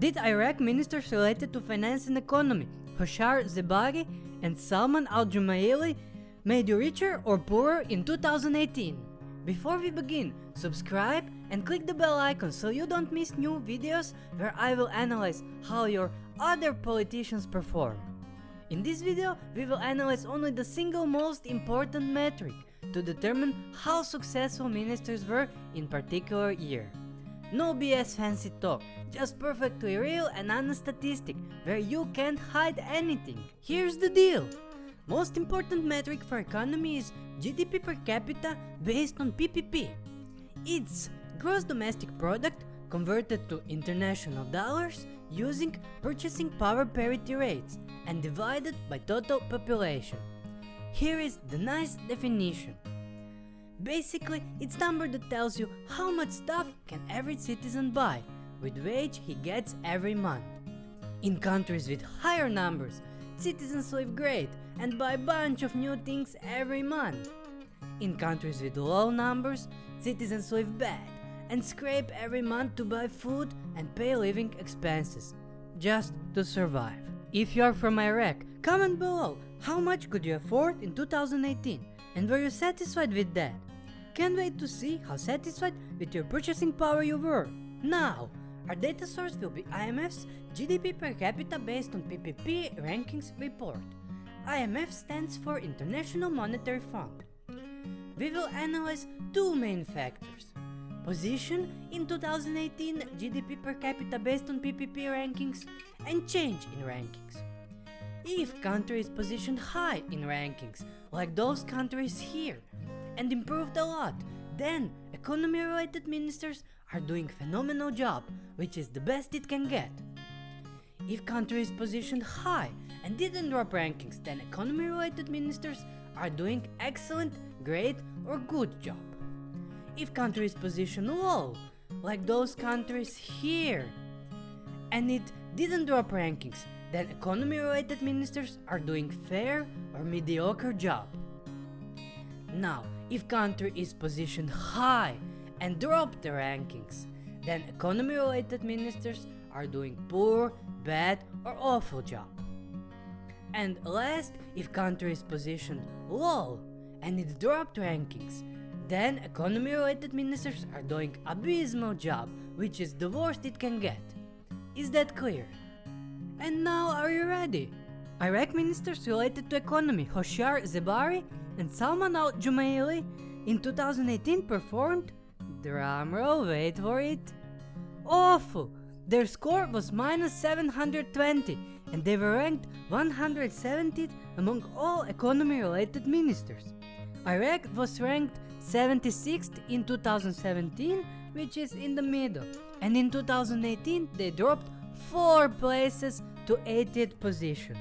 did Iraq ministers related to finance and economy, Hoshyar Zebari and Salman al-Jumaili, made you richer or poorer in 2018? Before we begin, subscribe and click the bell icon so you don't miss new videos where I will analyze how your other politicians perform. In this video, we will analyze only the single most important metric to determine how successful ministers were in particular year. No BS fancy talk, just perfectly real and honest statistic where you can't hide anything. Here's the deal. Most important metric for economy is GDP per capita based on PPP. It's gross domestic product converted to international dollars using purchasing power parity rates and divided by total population. Here is the nice definition. Basically, it's number that tells you how much stuff can every citizen buy with wage he gets every month. In countries with higher numbers, citizens live great and buy a bunch of new things every month. In countries with low numbers, citizens live bad and scrape every month to buy food and pay living expenses, just to survive. If you are from Iraq, comment below how much could you afford in 2018 and were you satisfied with that? Can't wait to see how satisfied with your purchasing power you were. Now, our data source will be IMF's GDP per capita based on PPP rankings report. IMF stands for International Monetary Fund. We will analyze two main factors position in 2018 GDP per capita based on PPP rankings and change in rankings. If country is positioned high in rankings, like those countries here, and improved a lot, then economy related ministers are doing phenomenal job, which is the best it can get. If country is positioned high and didn't drop rankings, then economy related ministers are doing excellent, great or good job if country is positioned low, like those countries here, and it didn't drop rankings, then economy related ministers are doing fair or mediocre job. Now, if country is positioned high and drop the rankings, then economy related ministers are doing poor, bad or awful job. And last, if country is positioned low and it dropped rankings, then economy related ministers are doing abysmal job, which is the worst it can get. Is that clear? And now are you ready? Iraq ministers related to economy Hoshyar Zebari and Salman al-Jumaili in 2018 performed, drumroll wait for it, awful! Their score was minus 720 and they were ranked 170th among all economy related ministers. Iraq was ranked 76th in 2017, which is in the middle. And in 2018, they dropped 4 places to 80th position.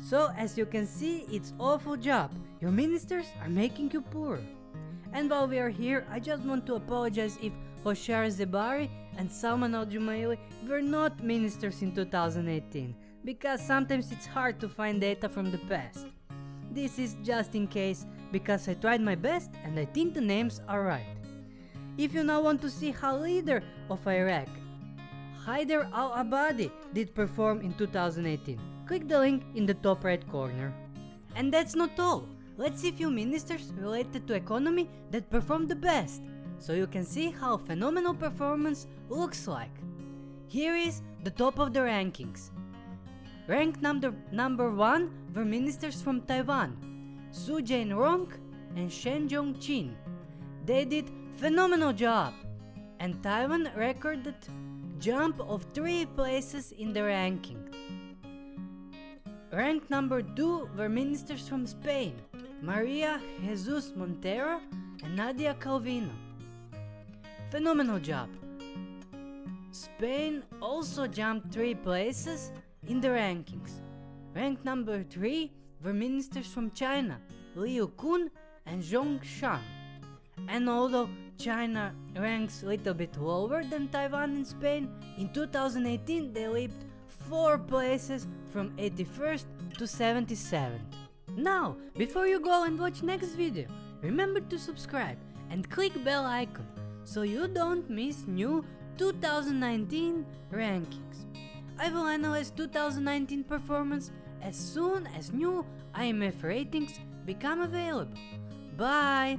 So as you can see, it's awful job. Your ministers are making you poor. And while we are here, I just want to apologize if Hoshyar Zebari and Salman al-Jumaili were not ministers in 2018, because sometimes it's hard to find data from the past. This is just in case because I tried my best and I think the names are right. If you now want to see how leader of Iraq, Haider al-Abadi did perform in 2018, click the link in the top right corner. And that's not all, let's see few ministers related to economy that performed the best, so you can see how phenomenal performance looks like. Here is the top of the rankings. Ranked number, number 1 were ministers from Taiwan, Su Jain-rong and Shen Jong-chin. They did phenomenal job and Taiwan recorded jump of 3 places in the ranking. Ranked number 2 were ministers from Spain, Maria Jesus Montero and Nadia Calvino. Phenomenal job. Spain also jumped 3 places in the rankings. Ranked number 3 were ministers from China, Liu Kun and Zhong Shan. And although China ranks a little bit lower than Taiwan and Spain, in 2018 they leaped 4 places from 81st to 77th. Now, before you go and watch next video, remember to subscribe and click bell icon so you don't miss new 2019 rankings. I will analyze 2019 performance as soon as new IMF ratings become available. Bye!